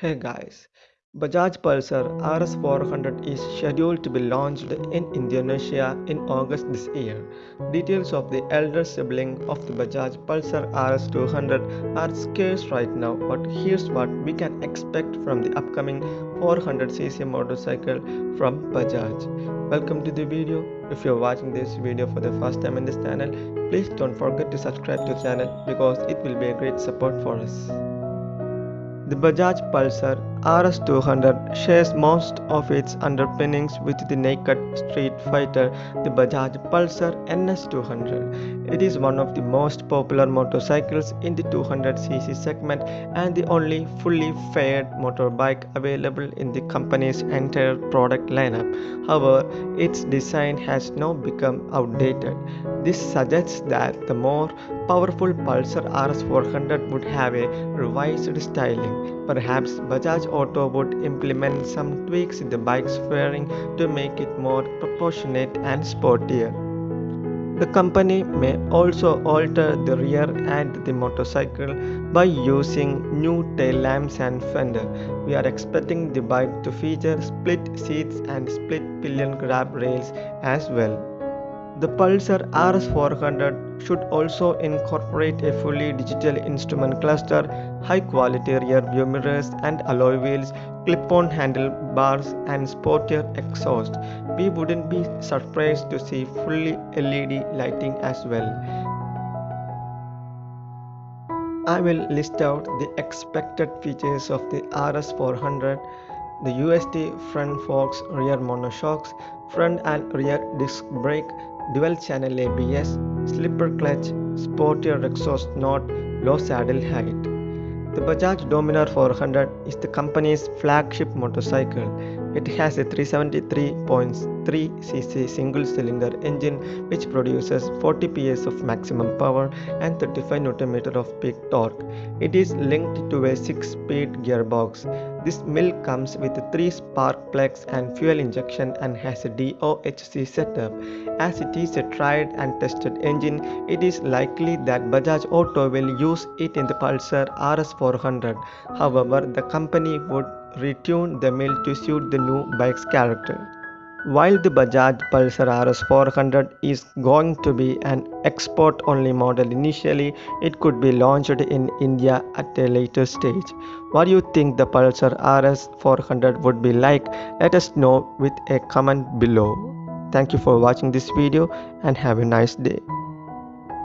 Hey guys, Bajaj Pulsar RS 400 is scheduled to be launched in Indonesia in August this year. Details of the elder sibling of the Bajaj Pulsar RS 200 are scarce right now, but here's what we can expect from the upcoming 400cc motorcycle from Bajaj. Welcome to the video. If you're watching this video for the first time in this channel, please don't forget to subscribe to the channel because it will be a great support for us. Bajaj Pulsar RS200 shares most of its underpinnings with the naked street fighter, the Bajaj Pulsar NS200. It is one of the most popular motorcycles in the 200cc segment and the only fully faired motorbike available in the company's entire product lineup. However, its design has now become outdated. This suggests that the more powerful Pulsar RS400 would have a revised styling. Perhaps Bajaj Auto would implement some tweaks in the bike's fairing to make it more proportionate and sportier. The company may also alter the rear and the motorcycle by using new tail lamps and fender. We are expecting the bike to feature split seats and split pillion grab rails as well. The Pulsar RS400 should also incorporate a fully digital instrument cluster, high-quality rear-view mirrors and alloy wheels, clip-on handlebars and sportier exhaust. We wouldn't be surprised to see fully LED lighting as well. I will list out the expected features of the RS400 the USD front forks rear monoshocks, front and rear disc brake, dual channel ABS, slipper clutch, sportier exhaust note, low saddle height. The Bajaj Dominar 400 is the company's flagship motorcycle. It has a 373.3cc single-cylinder engine which produces 40 PS of maximum power and 35 Nm of peak torque. It is linked to a 6-speed gearbox. This mill comes with 3 spark plugs and fuel injection and has a DOHC setup. As it is a tried and tested engine, it is likely that Bajaj Auto will use it in the Pulsar RS400. However, the company would retune the mill to suit the new bike's character. While the Bajaj Pulsar RS 400 is going to be an export only model initially, it could be launched in India at a later stage. What do you think the Pulsar RS 400 would be like? Let us know with a comment below. Thank you for watching this video and have a nice day.